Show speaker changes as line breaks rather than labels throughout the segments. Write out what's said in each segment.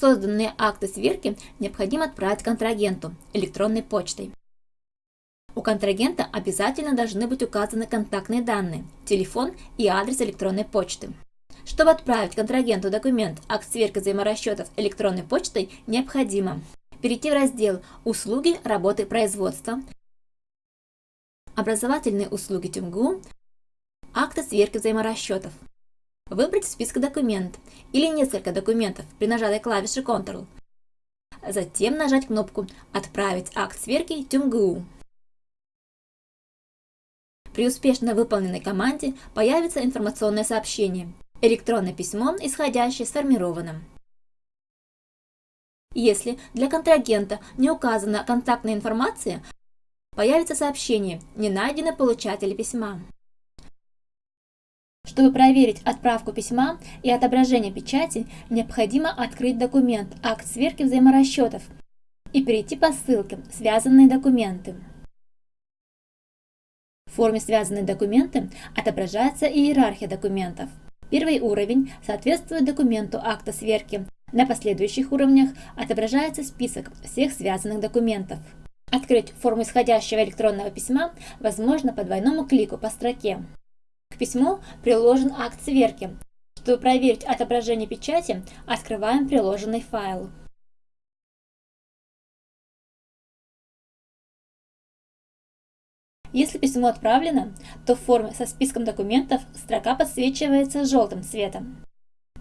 Созданные акты сверки необходимо отправить контрагенту электронной почтой. У контрагента обязательно должны быть указаны контактные данные, телефон и адрес электронной почты. Чтобы отправить контрагенту документ акт сверки взаиморасчетов электронной почтой, необходимо перейти в раздел «Услуги работы производства», «Образовательные услуги ТюМГУ», «Акты сверки взаиморасчетов», выбрать список документ или несколько документов при нажатой клавише Ctrl, затем нажать кнопку «Отправить акт сверки ТюМГУ». При успешно выполненной команде появится информационное сообщение «Электронное письмо, исходящее сформировано». Если для контрагента не указана контактная информация, появится сообщение «Не найдено получатель письма». Чтобы проверить отправку письма и отображение печати, необходимо открыть документ «Акт сверки взаиморасчетов» и перейти по ссылке «Связанные документы». В форме «Связанные документы» отображается иерархия документов. Первый уровень соответствует документу акта сверки. На последующих уровнях отображается список всех связанных документов. Открыть форму исходящего электронного письма возможно по двойному клику по строке. Письму приложен акт сверки. Чтобы проверить отображение печати, открываем приложенный файл. Если письмо отправлено, то в форме со списком документов строка подсвечивается желтым цветом.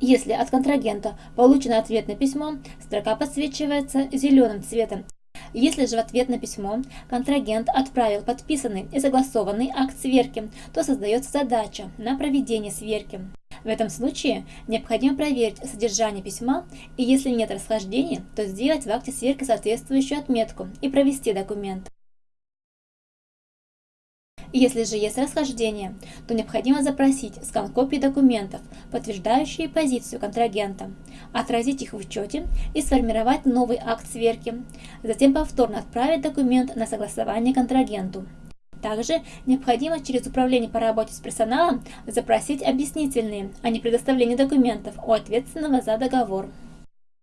Если от контрагента получено ответ на письмо, строка подсвечивается зеленым цветом. Если же в ответ на письмо контрагент отправил подписанный и согласованный акт сверки, то создается задача на проведение сверки. В этом случае необходимо проверить содержание письма и если нет расхождения, то сделать в акте сверки соответствующую отметку и провести документ. Если же есть расхождение, то необходимо запросить скан копий документов, подтверждающие позицию контрагента, отразить их в учете и сформировать новый акт сверки, затем повторно отправить документ на согласование контрагенту. Также необходимо через Управление по работе с персоналом запросить объяснительные, а не предоставление документов у ответственного за договор.